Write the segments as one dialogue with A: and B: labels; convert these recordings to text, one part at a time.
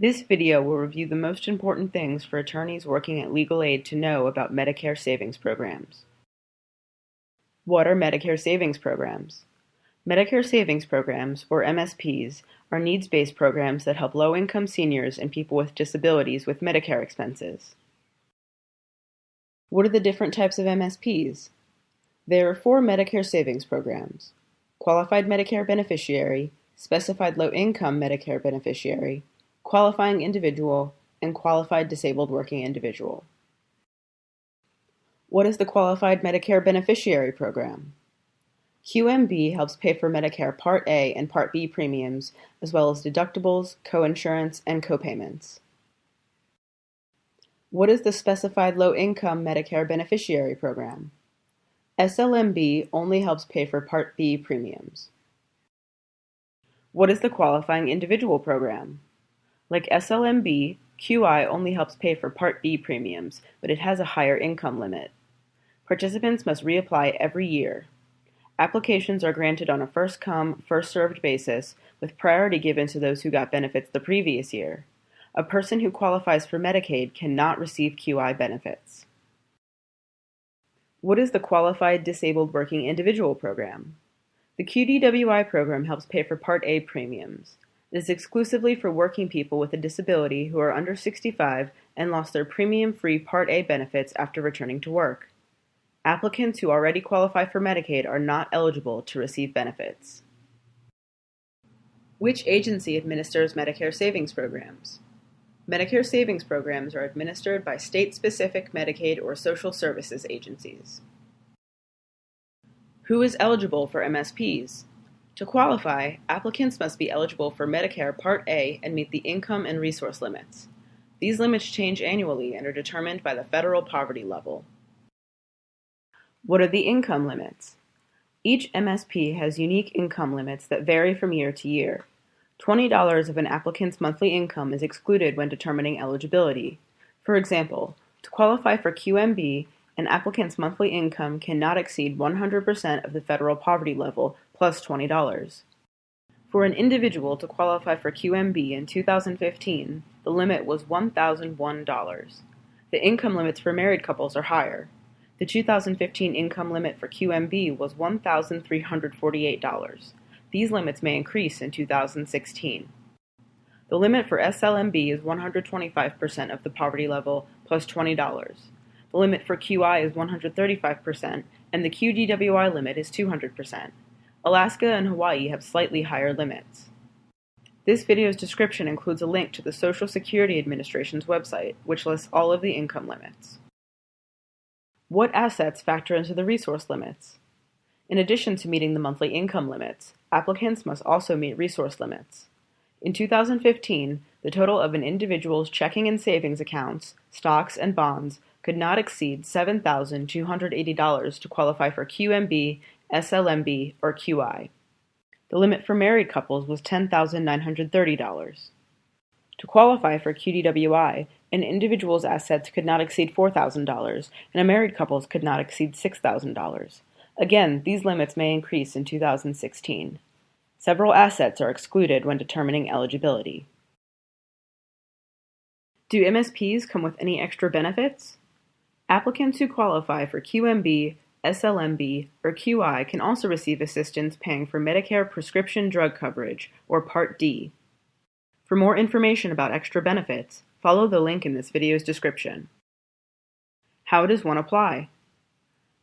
A: This video will review the most important things for attorneys working at legal aid to know about Medicare savings programs. What are Medicare savings programs? Medicare savings programs, or MSPs, are needs-based programs that help low-income seniors and people with disabilities with Medicare expenses. What are the different types of MSPs? There are four Medicare savings programs. Qualified Medicare Beneficiary, Specified Low-Income Medicare Beneficiary, Qualifying Individual, and Qualified Disabled Working Individual. What is the Qualified Medicare Beneficiary Program? QMB helps pay for Medicare Part A and Part B premiums, as well as deductibles, coinsurance, and copayments. What is the Specified Low-Income Medicare Beneficiary Program? SLMB only helps pay for Part B premiums. What is the Qualifying Individual Program? Like SLMB, QI only helps pay for Part B premiums, but it has a higher income limit. Participants must reapply every year. Applications are granted on a first-come, first-served basis, with priority given to those who got benefits the previous year. A person who qualifies for Medicaid cannot receive QI benefits. What is the Qualified Disabled Working Individual Program? The QDWI program helps pay for Part A premiums. Is exclusively for working people with a disability who are under 65 and lost their premium-free Part A benefits after returning to work. Applicants who already qualify for Medicaid are not eligible to receive benefits. Which agency administers Medicare savings programs? Medicare savings programs are administered by state-specific Medicaid or social services agencies. Who is eligible for MSPs? To qualify, applicants must be eligible for Medicare Part A and meet the income and resource limits. These limits change annually and are determined by the federal poverty level. What are the income limits? Each MSP has unique income limits that vary from year to year. $20 of an applicant's monthly income is excluded when determining eligibility. For example, to qualify for QMB, an applicant's monthly income cannot exceed 100% of the federal poverty level plus $20. For an individual to qualify for QMB in 2015, the limit was $1,001. The income limits for married couples are higher. The 2015 income limit for QMB was $1,348. These limits may increase in 2016. The limit for SLMB is 125% of the poverty level plus $20. The limit for QI is 135%, and the QDWI limit is 200%. Alaska and Hawaii have slightly higher limits. This video's description includes a link to the Social Security Administration's website, which lists all of the income limits. What assets factor into the resource limits? In addition to meeting the monthly income limits, applicants must also meet resource limits. In 2015, the total of an individual's checking and savings accounts, stocks, and bonds could not exceed $7,280 to qualify for QMB SLMB, or QI. The limit for married couples was $10,930. To qualify for QDWI, an individual's assets could not exceed $4,000, and a married couple's could not exceed $6,000. Again, these limits may increase in 2016. Several assets are excluded when determining eligibility. Do MSPs come with any extra benefits? Applicants who qualify for QMB SLMB, or QI can also receive assistance paying for Medicare prescription drug coverage, or Part D. For more information about extra benefits, follow the link in this video's description. How does one apply?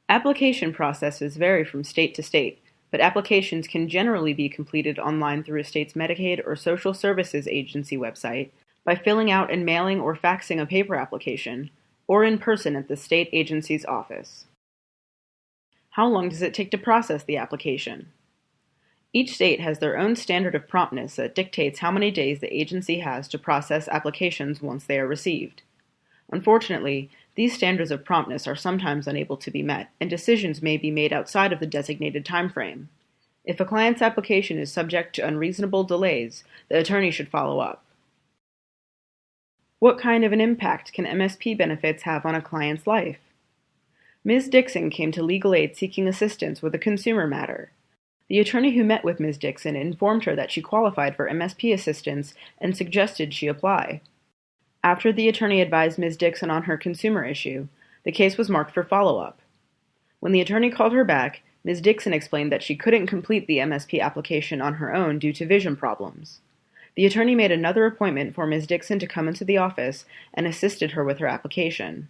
A: Application processes vary from state to state, but applications can generally be completed online through a state's Medicaid or Social Services Agency website by filling out and mailing or faxing a paper application, or in person at the state agency's office. How long does it take to process the application? Each state has their own standard of promptness that dictates how many days the agency has to process applications once they are received. Unfortunately, these standards of promptness are sometimes unable to be met, and decisions may be made outside of the designated time frame. If a client's application is subject to unreasonable delays, the attorney should follow up. What kind of an impact can MSP benefits have on a client's life? Ms. Dixon came to legal aid seeking assistance with a consumer matter. The attorney who met with Ms. Dixon informed her that she qualified for MSP assistance and suggested she apply. After the attorney advised Ms. Dixon on her consumer issue, the case was marked for follow-up. When the attorney called her back, Ms. Dixon explained that she couldn't complete the MSP application on her own due to vision problems. The attorney made another appointment for Ms. Dixon to come into the office and assisted her with her application.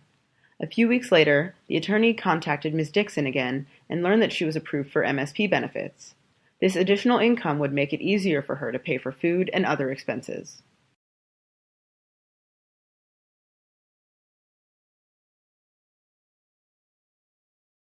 A: A few weeks later, the attorney contacted Ms. Dixon again and learned that she was approved for MSP benefits. This additional income would make it easier for her to pay for food and other expenses.